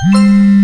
Hmm.